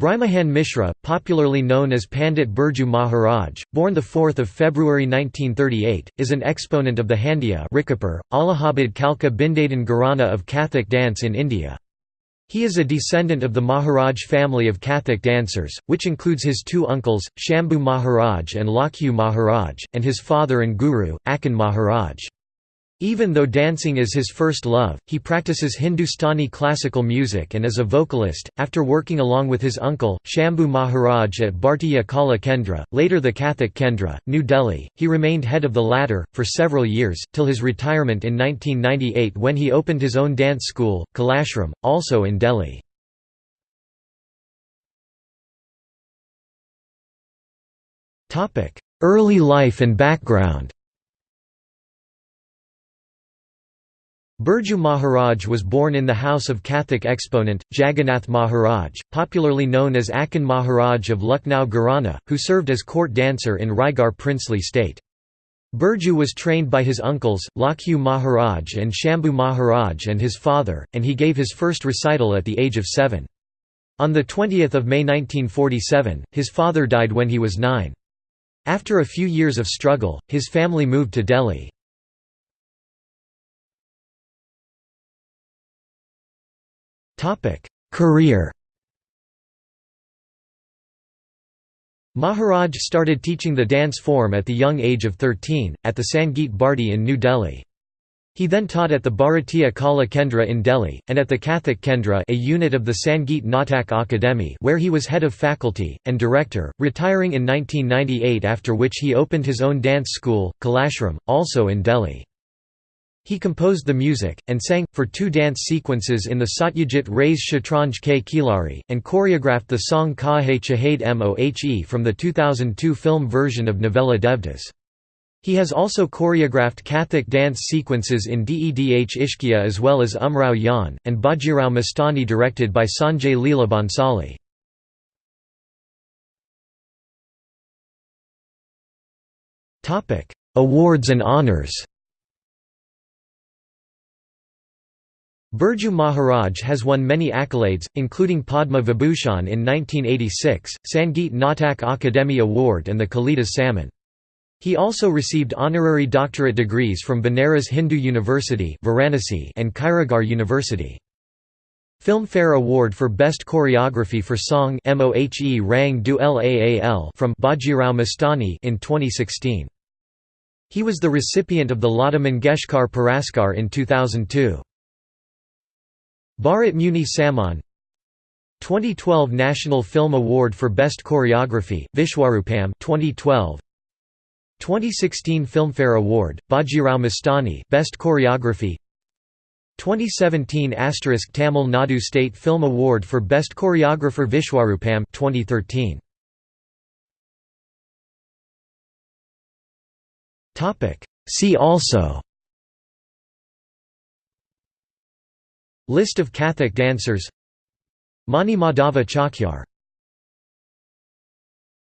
Brijmohan Mishra, popularly known as Pandit Birju Maharaj, born 4 February 1938, is an exponent of the Handya Allahabad Kalka Bindadin Gharana of Kathak dance in India. He is a descendant of the Maharaj family of Kathak dancers, which includes his two uncles, Shambhu Maharaj and Lachhu Maharaj, and his father and guru, Acchan Maharaj. Even though dancing is his first love, he practices Hindustani classical music and is a vocalist. After working along with his uncle, Shambhu Maharaj at Bhartiya Kala Kendra, later the Kathak Kendra, New Delhi, he remained head of the latter, for several years, till his retirement in 1998 when he opened his own dance school, Kalashram, also in Delhi. Early life and background Birju Maharaj was born in the house of Kathak exponent, Jagannath Maharaj, popularly known as Acchan Maharaj of Lucknow Gharana, who served as court dancer in Raigarh princely state. Birju was trained by his uncles, Lachhu Maharaj and Shambhu Maharaj and his father, and he gave his first recital at the age of seven. On 20 May 1947, his father died when he was nine. After a few years of struggle, his family moved to Delhi. Career Maharaj started teaching the dance form at the young age of 13, at the Sangeet Bharti in New Delhi. He then taught at the Bharatiya Kala Kendra in Delhi, and at the Kathak Kendra a unit of the Sangeet Natak Akademi where he was head of faculty, and director, retiring in 1998 after which he opened his own dance school, Kalashram, also in Delhi. He composed the music, and sang, for two dance sequences in the Satyajit Ray's Shatranj Ke Khilari, and choreographed the song Kahe Chhed Mohe from the 2002 film version of Novella Devdas. He has also choreographed Kathak dance sequences in Dedh Ishqiya as well as Umrao Jaan, and Bajirao Mastani directed by Sanjay Leela Bhansali. Awards and honours Birju Maharaj has won many accolades, including Padma Vibhushan in 1986, Sangeet Natak Akademi Award and the Kalidas Samman. He also received honorary doctorate degrees from Banaras Hindu University Varanasi and Khairagarh University. Filmfare Award for Best Choreography for Song Mohe Rang Du Laal from Bajirao Mastani in 2016. He was the recipient of the Lata Mangeshkar Puraskar in 2002. Bharat Muni Samman 2012 National Film Award for Best Choreography, Vishwarupam 2012 2016 Filmfare Award, Bajirao Mastani Best Choreography. 2017 Asterisk Tamil Nadu State Film Award for Best Choreographer Vishwarupam 2013 See also List of Kathak dancers. Mani Madhava Chakyar